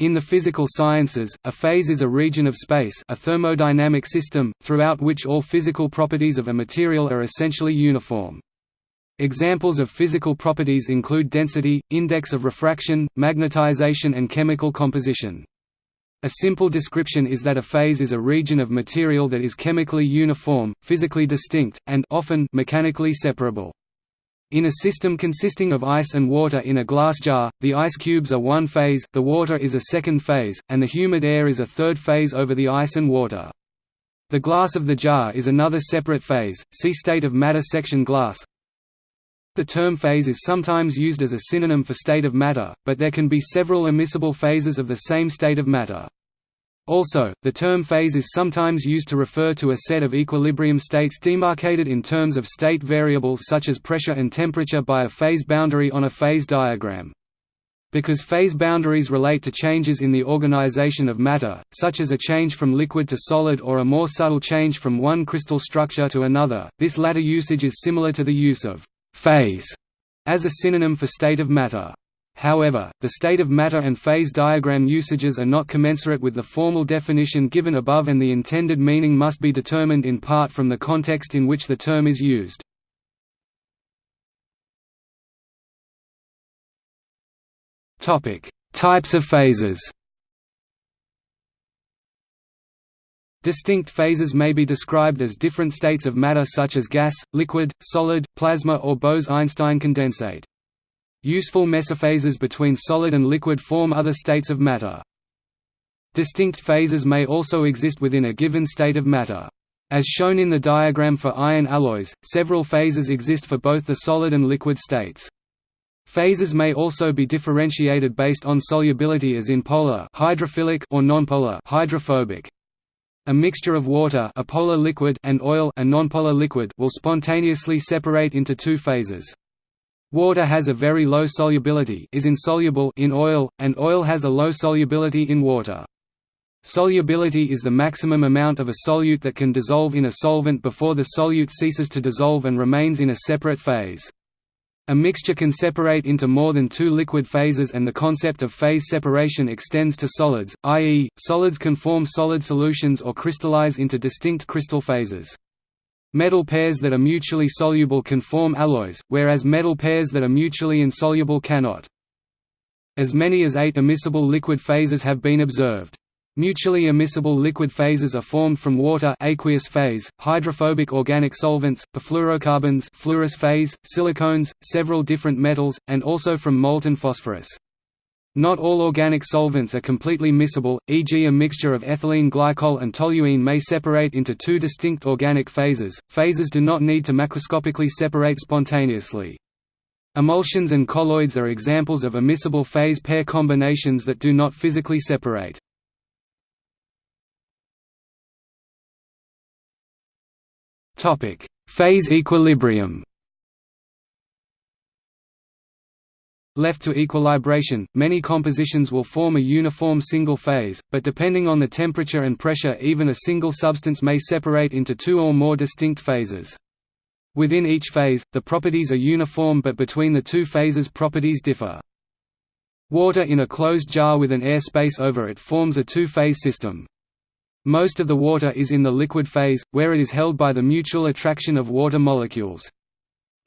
In the physical sciences, a phase is a region of space a thermodynamic system, throughout which all physical properties of a material are essentially uniform. Examples of physical properties include density, index of refraction, magnetization and chemical composition. A simple description is that a phase is a region of material that is chemically uniform, physically distinct, and often mechanically separable. In a system consisting of ice and water in a glass jar, the ice cubes are one phase, the water is a second phase, and the humid air is a third phase over the ice and water. The glass of the jar is another separate phase, see state of matter section glass. The term phase is sometimes used as a synonym for state of matter, but there can be several immiscible phases of the same state of matter. Also, the term phase is sometimes used to refer to a set of equilibrium states demarcated in terms of state variables such as pressure and temperature by a phase boundary on a phase diagram. Because phase boundaries relate to changes in the organization of matter, such as a change from liquid to solid or a more subtle change from one crystal structure to another, this latter usage is similar to the use of «phase» as a synonym for state of matter. However, the state of matter and phase diagram usages are not commensurate with the formal definition given above and the intended meaning must be determined in part from the context in which the term is used. Types of phases Distinct phases may be described as different states of matter such as gas, liquid, solid, plasma or Bose–Einstein condensate. Useful mesophases between solid and liquid form other states of matter. Distinct phases may also exist within a given state of matter. As shown in the diagram for iron alloys, several phases exist for both the solid and liquid states. Phases may also be differentiated based on solubility as in polar hydrophilic or nonpolar hydrophobic. A mixture of water a polar liquid and oil a nonpolar liquid will spontaneously separate into two phases. Water has a very low solubility is insoluble in oil, and oil has a low solubility in water. Solubility is the maximum amount of a solute that can dissolve in a solvent before the solute ceases to dissolve and remains in a separate phase. A mixture can separate into more than two liquid phases and the concept of phase separation extends to solids, i.e., solids can form solid solutions or crystallize into distinct crystal phases. Metal pairs that are mutually soluble can form alloys, whereas metal pairs that are mutually insoluble cannot. As many as eight immiscible liquid phases have been observed. Mutually immiscible liquid phases are formed from water aqueous phase, hydrophobic organic solvents, perfluorocarbons fluorous phase, silicones, several different metals, and also from molten phosphorus. Not all organic solvents are completely miscible, e.g. a mixture of ethylene glycol and toluene may separate into two distinct organic phases. Phases do not need to macroscopically separate spontaneously. Emulsions and colloids are examples of immiscible phase pair combinations that do not physically separate. Topic: Phase equilibrium Left to equilibration, many compositions will form a uniform single phase, but depending on the temperature and pressure even a single substance may separate into two or more distinct phases. Within each phase, the properties are uniform but between the two phases properties differ. Water in a closed jar with an air space over it forms a two-phase system. Most of the water is in the liquid phase, where it is held by the mutual attraction of water molecules.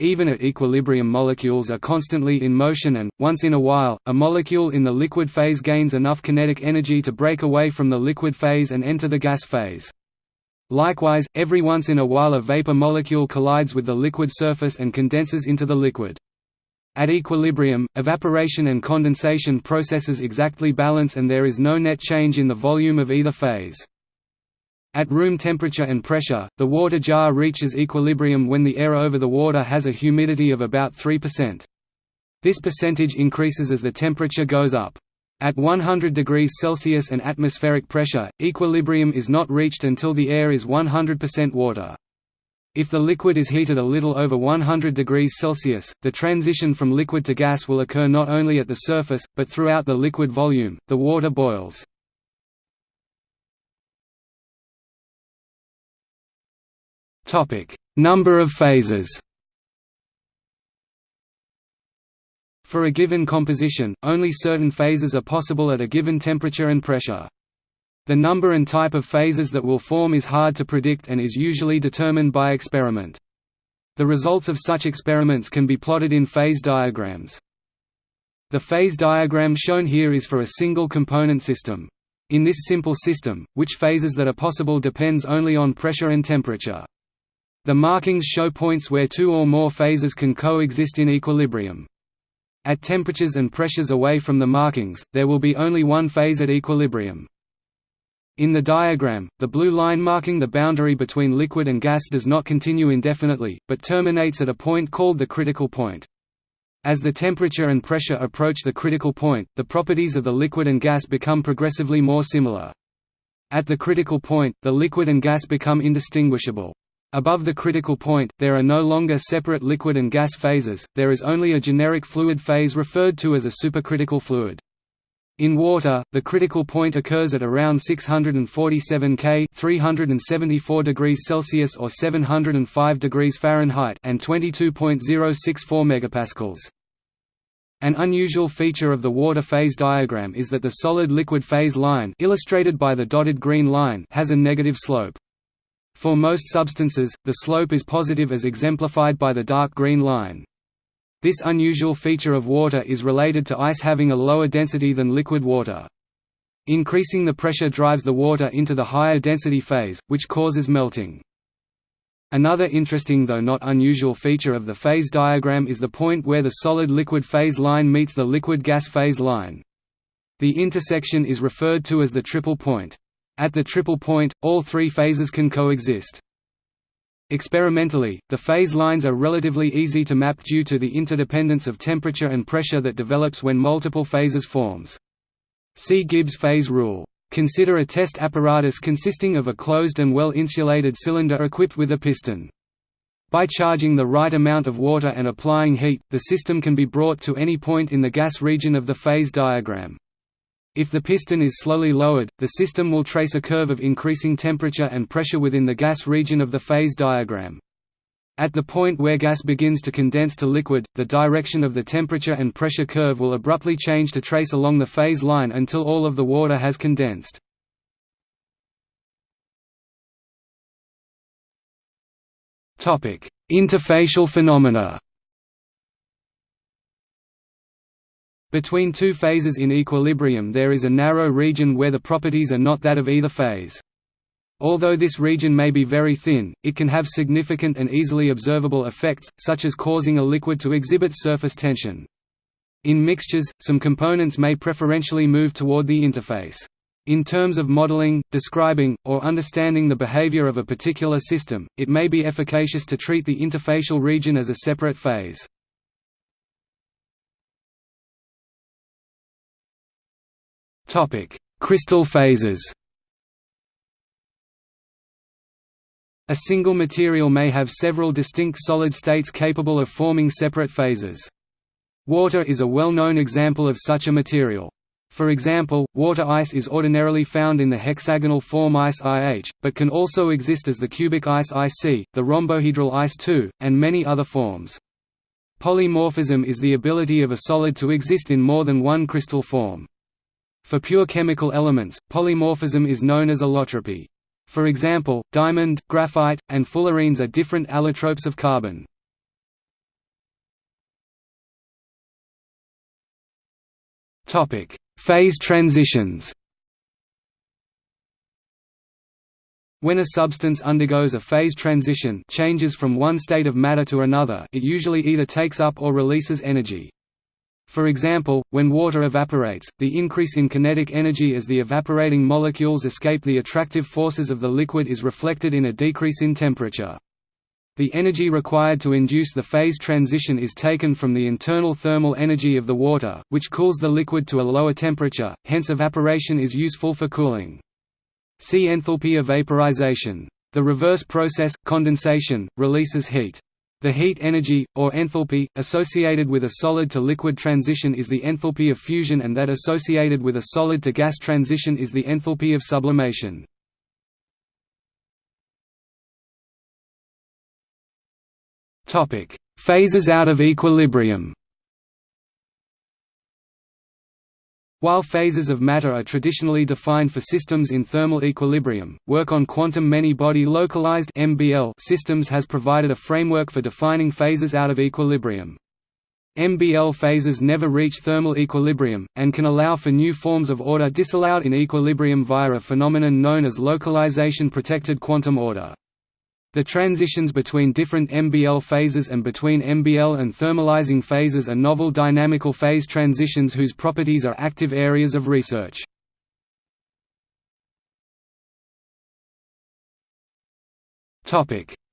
Even at equilibrium molecules are constantly in motion and, once in a while, a molecule in the liquid phase gains enough kinetic energy to break away from the liquid phase and enter the gas phase. Likewise, every once in a while a vapor molecule collides with the liquid surface and condenses into the liquid. At equilibrium, evaporation and condensation processes exactly balance and there is no net change in the volume of either phase. At room temperature and pressure, the water jar reaches equilibrium when the air over the water has a humidity of about 3%. This percentage increases as the temperature goes up. At 100 degrees Celsius and atmospheric pressure, equilibrium is not reached until the air is 100% water. If the liquid is heated a little over 100 degrees Celsius, the transition from liquid to gas will occur not only at the surface, but throughout the liquid volume, the water boils. Number of phases. For a given composition, only certain phases are possible at a given temperature and pressure. The number and type of phases that will form is hard to predict and is usually determined by experiment. The results of such experiments can be plotted in phase diagrams. The phase diagram shown here is for a single component system. In this simple system, which phases that are possible depends only on pressure and temperature. The markings show points where two or more phases can coexist in equilibrium. At temperatures and pressures away from the markings, there will be only one phase at equilibrium. In the diagram, the blue line marking the boundary between liquid and gas does not continue indefinitely, but terminates at a point called the critical point. As the temperature and pressure approach the critical point, the properties of the liquid and gas become progressively more similar. At the critical point, the liquid and gas become indistinguishable. Above the critical point, there are no longer separate liquid and gas phases, there is only a generic fluid phase referred to as a supercritical fluid. In water, the critical point occurs at around 647 K 374 degrees Celsius or 705 degrees Fahrenheit and 22.064 megapascals. An unusual feature of the water phase diagram is that the solid-liquid phase line illustrated by the dotted green line has a negative slope. For most substances, the slope is positive as exemplified by the dark green line. This unusual feature of water is related to ice having a lower density than liquid water. Increasing the pressure drives the water into the higher density phase, which causes melting. Another interesting though not unusual feature of the phase diagram is the point where the solid-liquid phase line meets the liquid-gas phase line. The intersection is referred to as the triple point. At the triple point, all three phases can coexist. Experimentally, the phase lines are relatively easy to map due to the interdependence of temperature and pressure that develops when multiple phases forms. See Gibbs phase rule. Consider a test apparatus consisting of a closed and well-insulated cylinder equipped with a piston. By charging the right amount of water and applying heat, the system can be brought to any point in the gas region of the phase diagram. If the piston is slowly lowered, the system will trace a curve of increasing temperature and pressure within the gas region of the phase diagram. At the point where gas begins to condense to liquid, the direction of the temperature and pressure curve will abruptly change to trace along the phase line until all of the water has condensed. Interfacial phenomena Between two phases in equilibrium there is a narrow region where the properties are not that of either phase. Although this region may be very thin, it can have significant and easily observable effects, such as causing a liquid to exhibit surface tension. In mixtures, some components may preferentially move toward the interface. In terms of modeling, describing, or understanding the behavior of a particular system, it may be efficacious to treat the interfacial region as a separate phase. Topic: Crystal phases. A single material may have several distinct solid states capable of forming separate phases. Water is a well-known example of such a material. For example, water ice is ordinarily found in the hexagonal form ice IH, but can also exist as the cubic ice IC, the rhombohedral ice II, and many other forms. Polymorphism is the ability of a solid to exist in more than one crystal form. For pure chemical elements, polymorphism is known as allotropy. For example, diamond, graphite, and fullerenes are different allotropes of carbon. Phase transitions When a substance undergoes a phase transition changes from one state of matter to another it usually either takes up or releases energy. For example, when water evaporates, the increase in kinetic energy as the evaporating molecules escape the attractive forces of the liquid is reflected in a decrease in temperature. The energy required to induce the phase transition is taken from the internal thermal energy of the water, which cools the liquid to a lower temperature, hence evaporation is useful for cooling. See enthalpy of vaporization. The reverse process, condensation, releases heat. The heat energy, or enthalpy, associated with a solid-to-liquid transition is the enthalpy of fusion and that associated with a solid-to-gas transition is the enthalpy of sublimation. Phases out of equilibrium While phases of matter are traditionally defined for systems in thermal equilibrium, work on quantum many-body localized MBL systems has provided a framework for defining phases out of equilibrium. MBL phases never reach thermal equilibrium, and can allow for new forms of order disallowed in equilibrium via a phenomenon known as localization-protected quantum order. The transitions between different MBL phases and between MBL and thermalizing phases are novel dynamical phase transitions whose properties are active areas of research.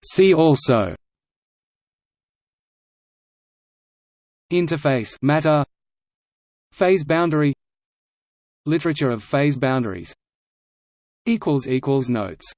See also Interface matter Phase boundary Literature of phase boundaries Notes